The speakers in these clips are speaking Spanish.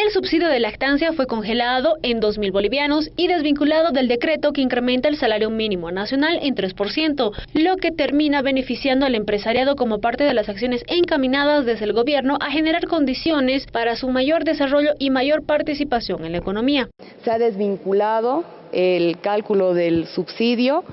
El subsidio de lactancia fue congelado en 2.000 bolivianos y desvinculado del decreto que incrementa el salario mínimo nacional en 3%, lo que termina beneficiando al empresariado como parte de las acciones encaminadas desde el gobierno a generar condiciones para su mayor desarrollo y mayor participación en la economía. Se ha desvinculado el cálculo del subsidio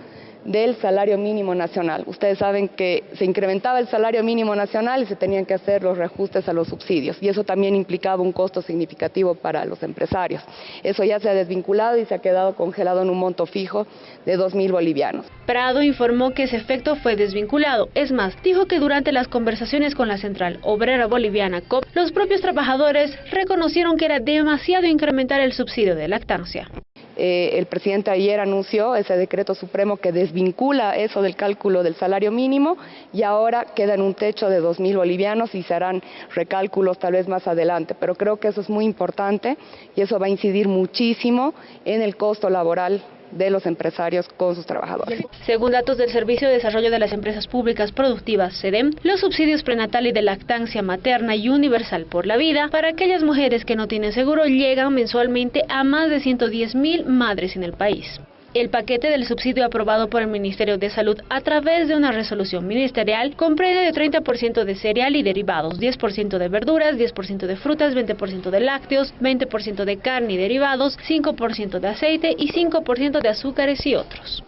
del salario mínimo nacional. Ustedes saben que se incrementaba el salario mínimo nacional y se tenían que hacer los reajustes a los subsidios y eso también implicaba un costo significativo para los empresarios. Eso ya se ha desvinculado y se ha quedado congelado en un monto fijo de 2.000 bolivianos. Prado informó que ese efecto fue desvinculado. Es más, dijo que durante las conversaciones con la Central Obrera Boliviana COP, los propios trabajadores reconocieron que era demasiado incrementar el subsidio de lactancia. Eh, el presidente ayer anunció ese decreto supremo que desvincula eso del cálculo del salario mínimo y ahora queda en un techo de 2.000 bolivianos y se harán recálculos tal vez más adelante. Pero creo que eso es muy importante y eso va a incidir muchísimo en el costo laboral de los empresarios con sus trabajadores. Según datos del Servicio de Desarrollo de las Empresas Públicas Productivas, SEDEM, los subsidios prenatal y de lactancia materna y universal por la vida para aquellas mujeres que no tienen seguro llegan mensualmente a más de 110 mil madres en el país. El paquete del subsidio aprobado por el Ministerio de Salud a través de una resolución ministerial comprende de 30% de cereal y derivados, 10% de verduras, 10% de frutas, 20% de lácteos, 20% de carne y derivados, 5% de aceite y 5% de azúcares y otros.